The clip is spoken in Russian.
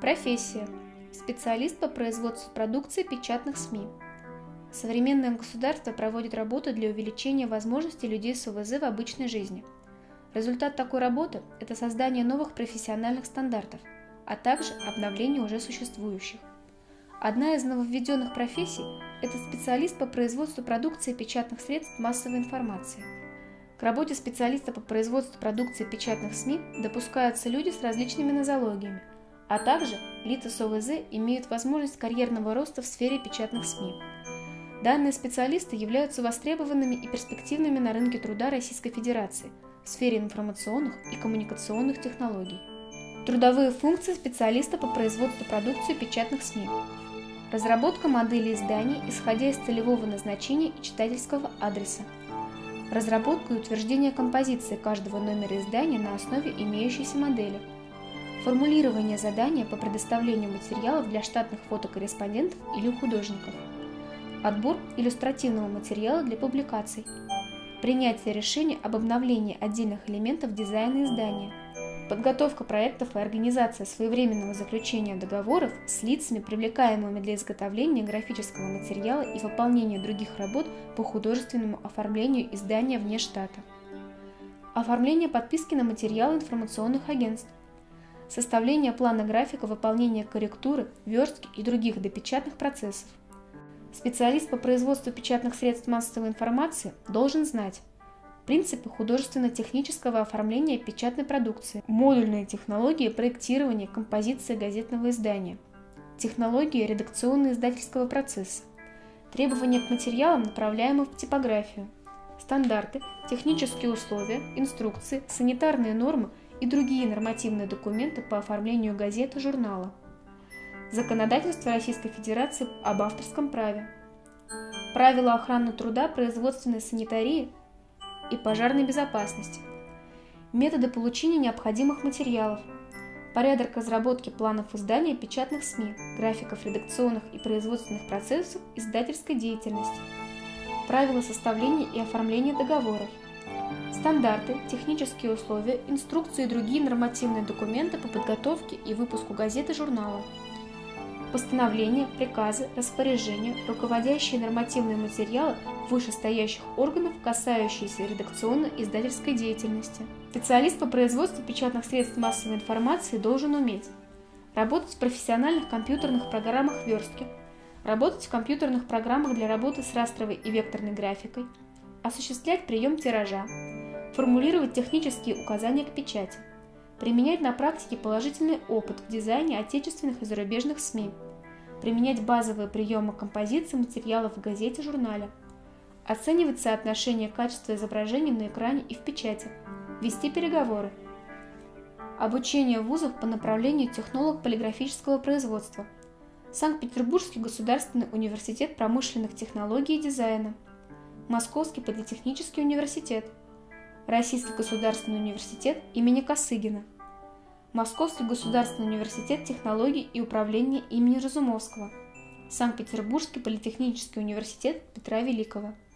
Профессия. Специалист по производству продукции печатных СМИ. Современное государство проводит работу для увеличения возможностей людей с ОВЗ в обычной жизни. Результат такой работы – это создание новых профессиональных стандартов, а также обновление уже существующих. Одна из нововведенных профессий – это специалист по производству продукции печатных средств массовой информации. К работе специалиста по производству продукции печатных СМИ допускаются люди с различными нозологиями, а также лица с ОВЗ имеют возможность карьерного роста в сфере печатных СМИ. Данные специалисты являются востребованными и перспективными на рынке труда Российской Федерации в сфере информационных и коммуникационных технологий. Трудовые функции специалиста по производству продукции печатных СМИ разработка модели изданий, исходя из целевого назначения и читательского адреса, разработка и утверждение композиции каждого номера издания на основе имеющейся модели, формулирование задания по предоставлению материалов для штатных фотокорреспондентов или художников, отбор иллюстративного материала для публикаций, принятие решения об обновлении отдельных элементов дизайна издания – Подготовка проектов и организация своевременного заключения договоров с лицами, привлекаемыми для изготовления графического материала и выполнения других работ по художественному оформлению издания вне штата. Оформление подписки на материалы информационных агентств. Составление плана графика выполнения корректуры, верстки и других допечатных процессов. Специалист по производству печатных средств массовой информации должен знать, принципы художественно-технического оформления печатной продукции, модульные технологии проектирования композиции газетного издания, технологии редакционно-издательского процесса, требования к материалам, направляемым в типографию, стандарты, технические условия, инструкции, санитарные нормы и другие нормативные документы по оформлению газеты журнала, законодательство Российской Федерации об авторском праве, правила охраны труда, производственной санитарии и пожарной безопасности, методы получения необходимых материалов, порядок разработки планов издания печатных СМИ, графиков редакционных и производственных процессов издательской деятельности, правила составления и оформления договоров, стандарты, технические условия, инструкции и другие нормативные документы по подготовке и выпуску газеты журнала, постановления, приказы, распоряжения, руководящие нормативные материалы вышестоящих органов, касающиеся редакционно-издательской деятельности. Специалист по производству печатных средств массовой информации должен уметь работать в профессиональных компьютерных программах верстки, работать в компьютерных программах для работы с растровой и векторной графикой, осуществлять прием тиража, формулировать технические указания к печати, применять на практике положительный опыт в дизайне отечественных и зарубежных СМИ, применять базовые приемы композиции материалов в газете, журнале, оценивать соотношение качества изображений на экране и в печати, вести переговоры, обучение вузов по направлению технолог полиграфического производства, Санкт-Петербургский государственный университет промышленных технологий и дизайна, Московский политехнический университет – Российский государственный университет имени Косыгина, Московский государственный университет технологий и управления имени Разумовского, Санкт-Петербургский политехнический университет Петра Великого –